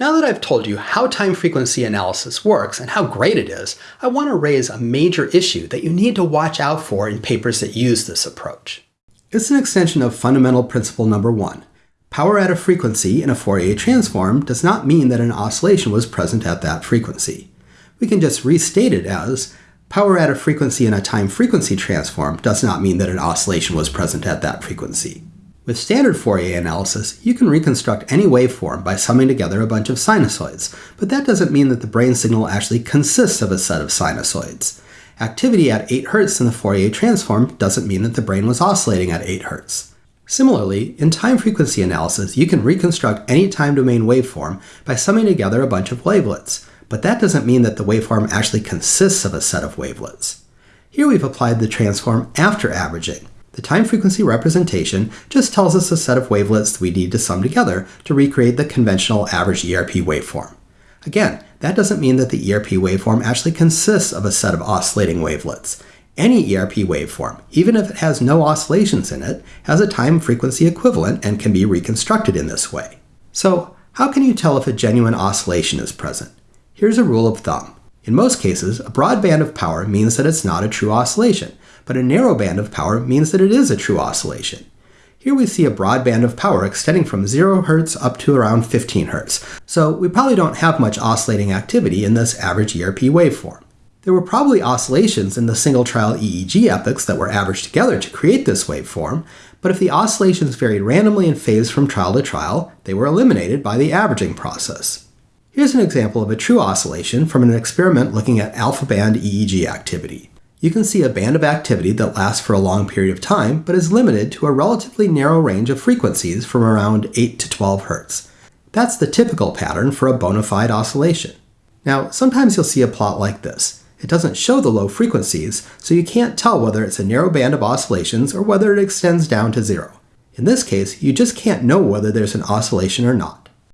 Now that I've told you how time frequency analysis works and how great it is, I want to raise a major issue that you need to watch out for in papers that use this approach. It's an extension of fundamental principle number one. Power at a frequency in a Fourier transform does not mean that an oscillation was present at that frequency. We can just restate it as power at a frequency in a time frequency transform does not mean that an oscillation was present at that frequency. With standard Fourier analysis, you can reconstruct any waveform by summing together a bunch of sinusoids, but that doesn't mean that the brain signal actually consists of a set of sinusoids. Activity at 8 Hz in the Fourier transform doesn't mean that the brain was oscillating at 8 Hz. Similarly, in time frequency analysis, you can reconstruct any time domain waveform by summing together a bunch of wavelets, but that doesn't mean that the waveform actually consists of a set of wavelets. Here we've applied the transform after averaging, the time frequency representation just tells us a set of wavelets we need to sum together to recreate the conventional average ERP waveform. Again, that doesn't mean that the ERP waveform actually consists of a set of oscillating wavelets. Any ERP waveform, even if it has no oscillations in it, has a time frequency equivalent and can be reconstructed in this way. So, how can you tell if a genuine oscillation is present? Here's a rule of thumb. In most cases, a broad band of power means that it's not a true oscillation, but a narrow band of power means that it is a true oscillation. Here we see a broad band of power extending from 0 Hz up to around 15 Hz, so we probably don't have much oscillating activity in this average ERP waveform. There were probably oscillations in the single trial EEG epochs that were averaged together to create this waveform, but if the oscillations varied randomly in phase from trial to trial, they were eliminated by the averaging process. Here's an example of a true oscillation from an experiment looking at alpha band EEG activity you can see a band of activity that lasts for a long period of time, but is limited to a relatively narrow range of frequencies from around 8 to 12 Hz. That's the typical pattern for a bona fide oscillation. Now, sometimes you'll see a plot like this. It doesn't show the low frequencies, so you can't tell whether it's a narrow band of oscillations or whether it extends down to zero. In this case, you just can't know whether there's an oscillation or not.